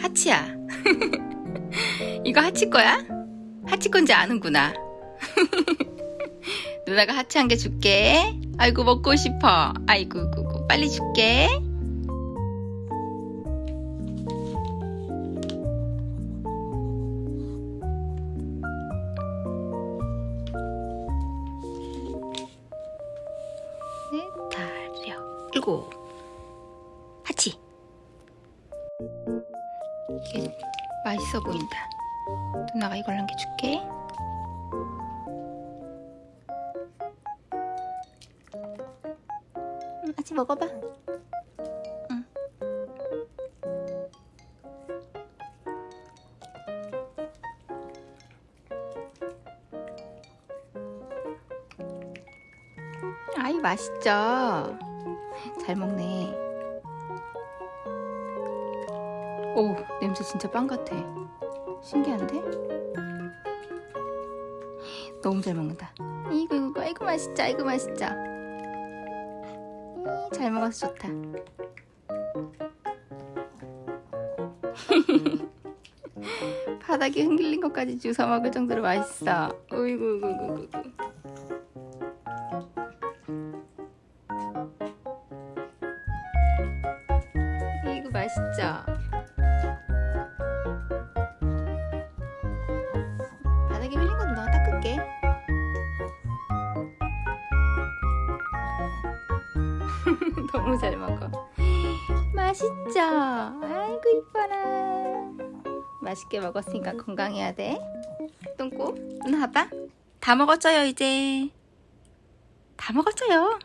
하치야. 이거 하치 거야? 하치 건지 아는구나. 누나가 하치 한 개 줄게. 아이고, 먹고 싶어. 아이고, 구구. 빨리 줄게. 넷, 다섯, 일곱. 하치. 이게 맛있어 보인다. 누나가 이걸 남겨줄게. 응, 아치 먹어봐. 응. 아이 맛있죠. 잘 먹네. 오 냄새 진짜 빵 같아 신기한데? 너무 잘 먹는다. 이거 이거 이거 맛있죠 이거 맛있죠 이, 잘 먹어서 좋다. 바닥에 흔들린 것까지 주워 먹을 정도로 맛있어. 어이구 이구 이구 이구. 이거 맛있죠? 너무 잘 먹어. 맛있죠? 아이고 이뻐라. 맛있게 먹었으니까 건강해야 돼. 똥꼬, 누나 봐봐. 다 먹었어요 이제. 다 먹었어요.